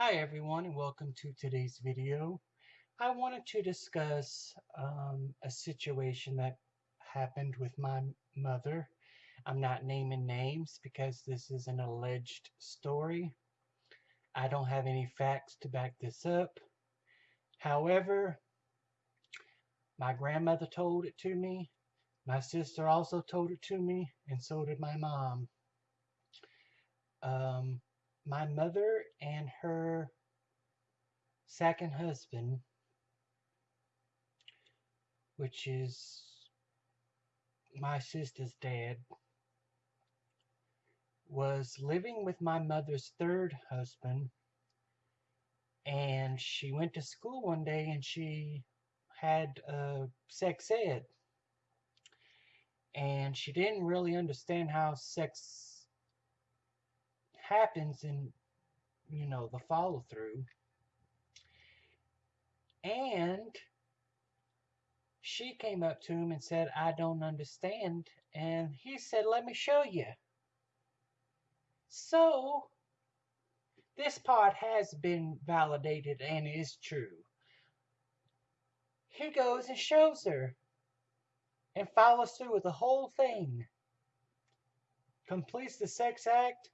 Hi everyone and welcome to today's video. I wanted to discuss um, a situation that happened with my mother. I'm not naming names because this is an alleged story. I don't have any facts to back this up. However, my grandmother told it to me. My sister also told it to me and so did my mom. Um, my mother and her second husband, which is my sister's dad, was living with my mother's third husband. And she went to school one day and she had uh, sex ed. And she didn't really understand how sex happens in, you know, the follow through. And she came up to him and said, I don't understand. And he said, Let me show you. So, this part has been validated and is true. He goes and shows her and follows through with the whole thing. Completes the sex act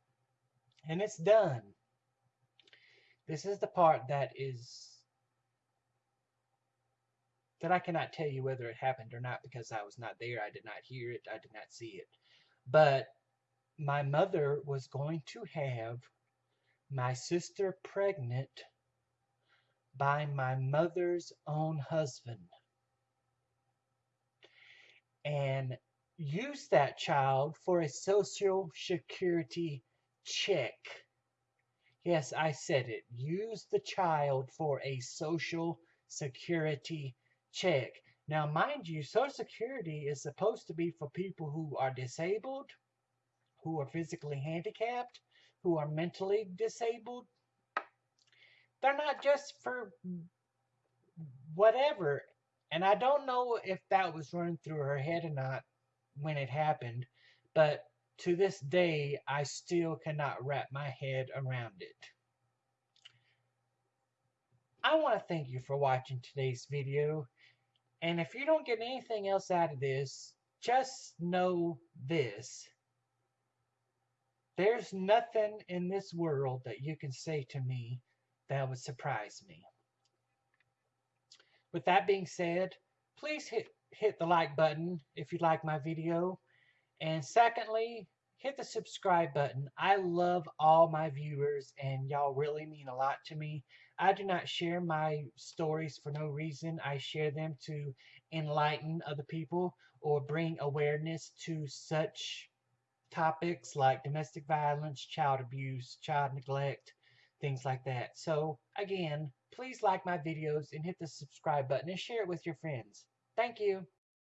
and it's done. This is the part that is that I cannot tell you whether it happened or not because I was not there. I did not hear it. I did not see it. But my mother was going to have my sister pregnant by my mother's own husband and use that child for a social security check. Yes, I said it. Use the child for a social security check. Now, mind you, social security is supposed to be for people who are disabled, who are physically handicapped, who are mentally disabled. They're not just for whatever. And I don't know if that was running through her head or not when it happened, but to this day, I still cannot wrap my head around it. I want to thank you for watching today's video. And if you don't get anything else out of this, just know this. There's nothing in this world that you can say to me that would surprise me. With that being said, please hit, hit the like button if you like my video. And secondly, hit the subscribe button. I love all my viewers and y'all really mean a lot to me. I do not share my stories for no reason. I share them to enlighten other people or bring awareness to such topics like domestic violence, child abuse, child neglect, things like that. So again, please like my videos and hit the subscribe button and share it with your friends. Thank you.